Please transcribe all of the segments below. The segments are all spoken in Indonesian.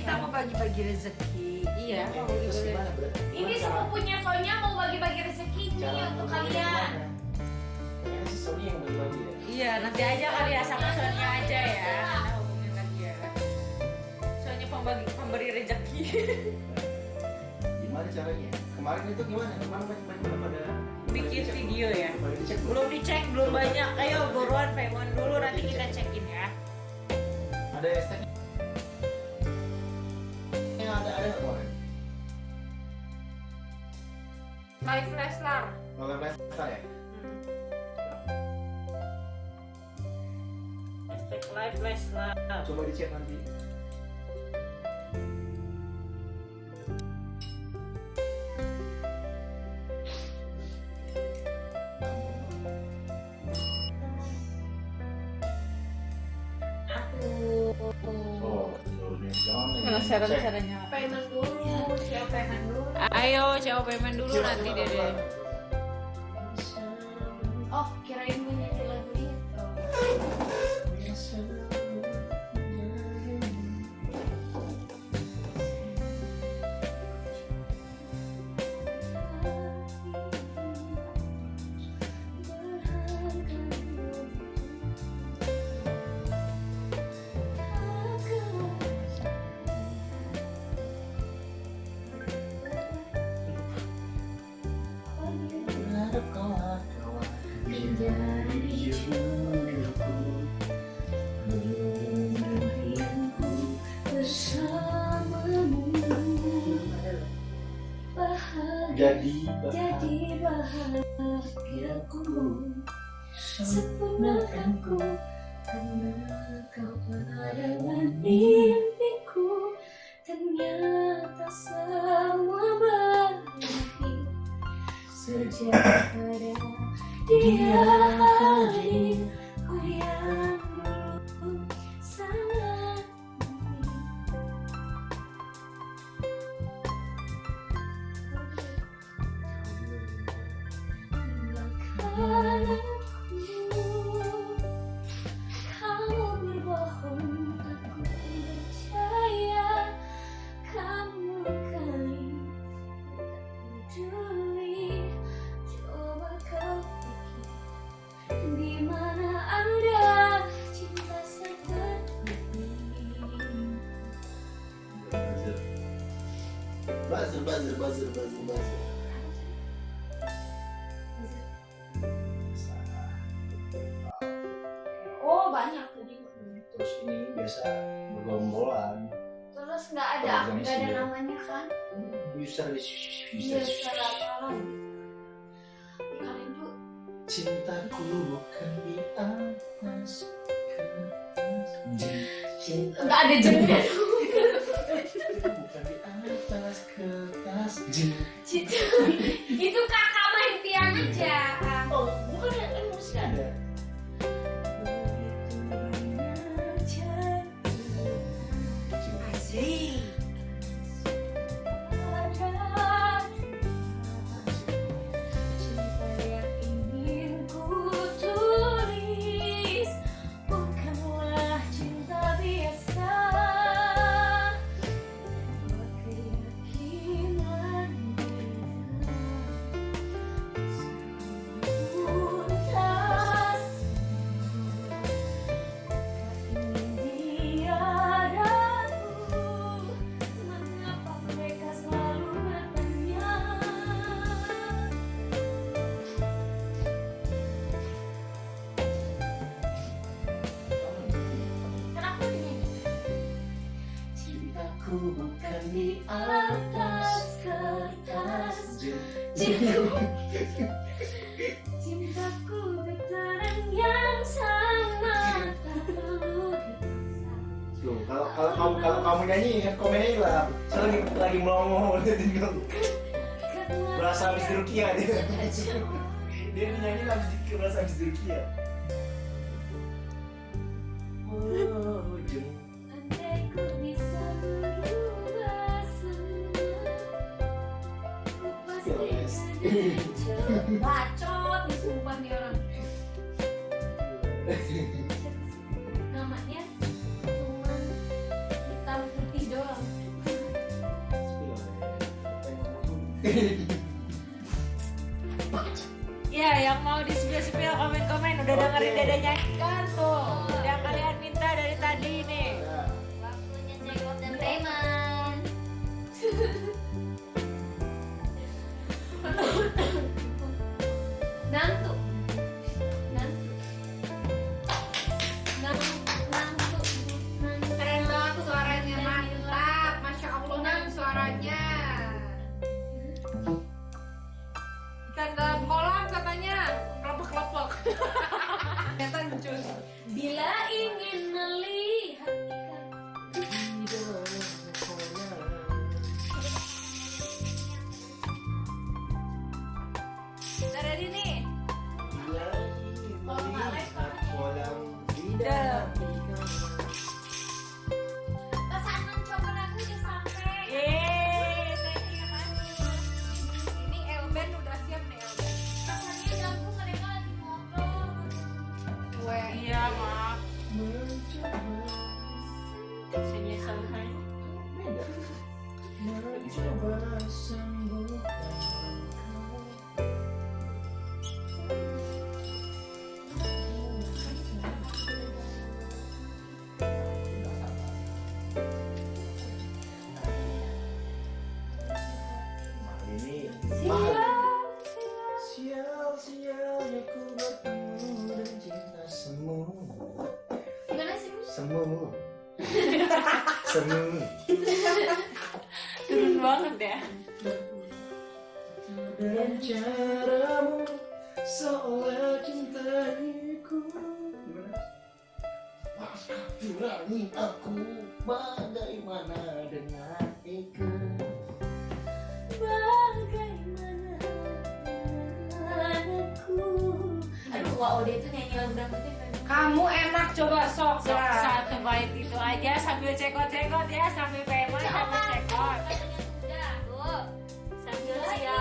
Kita mau bagi-bagi rezeki. Iya. Ini Ini sepupunya Sonya mau bagi-bagi rezeki nih untuk kalian. ya Iya, nanti aja kali ya sama Sonya aja ya. Hubungin lagi ya. Sonya pembagi pemberi rezeki. gimana caranya kemarin itu gimana kemarin banyak banyak pada Bikin video belum? ya. Belum? Dicek, belum banyak. Ayo buruan Pemon dulu nanti kita cekin ya. ada hashtag kemarin Live. Kalau pesta ya? Hashtag Live coba dicek nanti. Aku. oh seluruhnya jangan Ayo, coba payment dulu nanti coba. Oh, kirain jadi Jadi bahagiaku Sempurnakanku Karena kau penerangan mimpiku Ternyata semua berakhir Sejak ada dia hadir Ku yang Oh banyak tadi terus ini. Biasa bergombolan. Terus nggak ada nggak ada namanya kan? User user apa lagi Kalian tuh cintaku bukan di atas nggak ada jengnya bukan di atas kertas. Cinta di atas kertas Cintaku Cintaku berterang yang sama Tak perlu Loh, kalau kalau kamu kalau kamu nyanyi kan komen aja lah. Saya lagi lagi melongo tinggal berasa habis Rukia dia. saya Dia nyanyi habis berasa habis Rukia. Bacot nih sumpah nih orang. Namanya cuman hitam putih doang. Ya, yang mau di spill komen-komen udah Oke. dengerin Dede nyanyi kan tuh. Udah kalian minta dari tadi nih. Nantu. Nantu. Nantu. Nantu. Nantu. Keren banget suaranya mantap, masya Allah kan suaranya. Ikan dalam kolam katanya. Ternyata. Bila ingin melihat ikan nih. Hola. Sih, Mus? Semu Semu Turun banget ya. Dan caramu seolah cintaiku kurangi aku Bagaimana dengan Eka Bagaimana anakku Aduh, Wak Ode itu nyanyi lagu dangdutnya. Kamu enak coba sok Sok lah. satu bait itu aja sambil cekot-cekot ya, sambil pema sambil cekot. Sambil siap.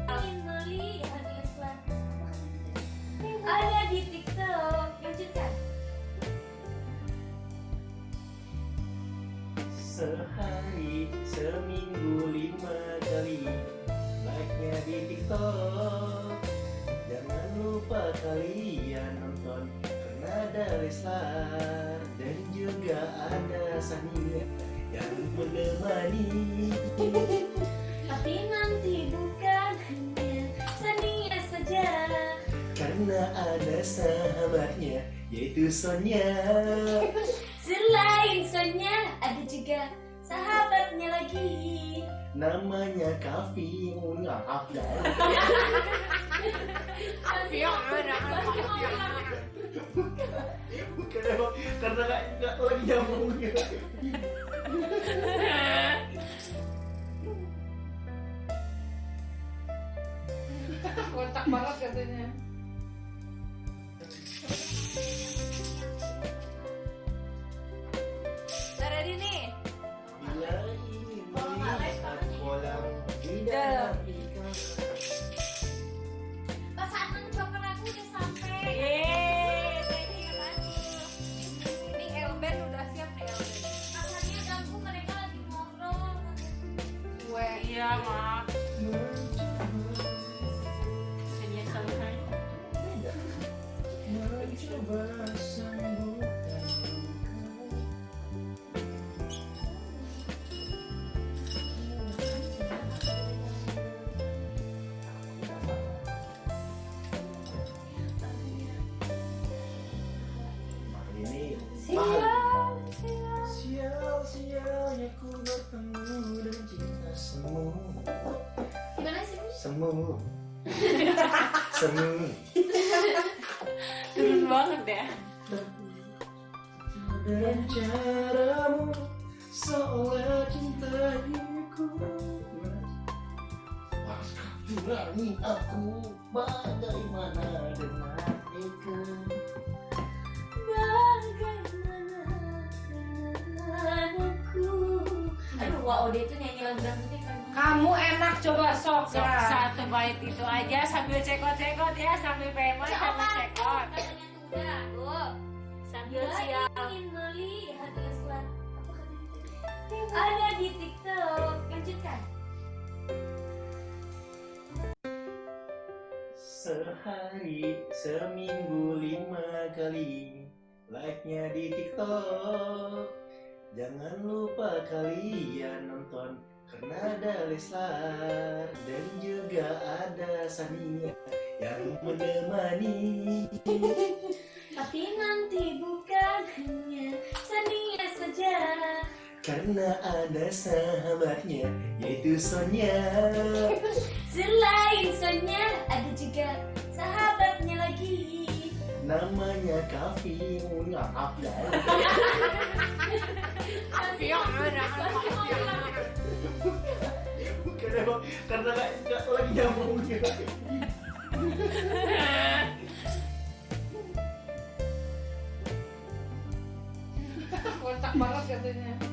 Menemani Tapi nanti bukan hanya Sania saja. Karena ada sahabatnya Yaitu Sonia. Selain Sonya Ada juga sahabatnya lagi. Namanya Kavi Enggak, Kavi Afiong, ada Bukan emang Karena gak, gak lagi nyambung Kontak banget mahal Sial Sial Sial-sialnya ku bertemu dan cinta semu Gimana sih? Semu Semu Turun banget ya. Caramu seolah cintaiku aku bagaimana dengan anakku Aduh, Ode itu nyanyi lagu dangdutnya banget. Kamu enak coba sok Sok ya. satu bait itu aja sambil cekot-cekot ya sambil pemot sambil cekot. Tuh. Sambil siap. ingin melihat Leslar apa katanya? Ada di TikTok. Lanjutkan. Sehari, seminggu lima kali Like-nya di TikTok Jangan lupa kalian nonton Karena ada Leslar Dan juga ada Sania Yang menemani Tapi nanti bukan hanya Sania saja. Karena ada sahabatnya Yaitu Sonia Selain Sonya, ada juga sahabatnya lagi namanya Kavi. Mulia eh. Afdal Kavi yang karena nggak lagi nyambungnya. kocak katanya.